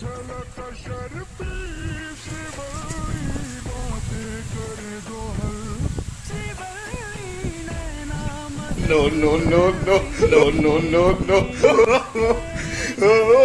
No, no, no, no, no, no, no, no.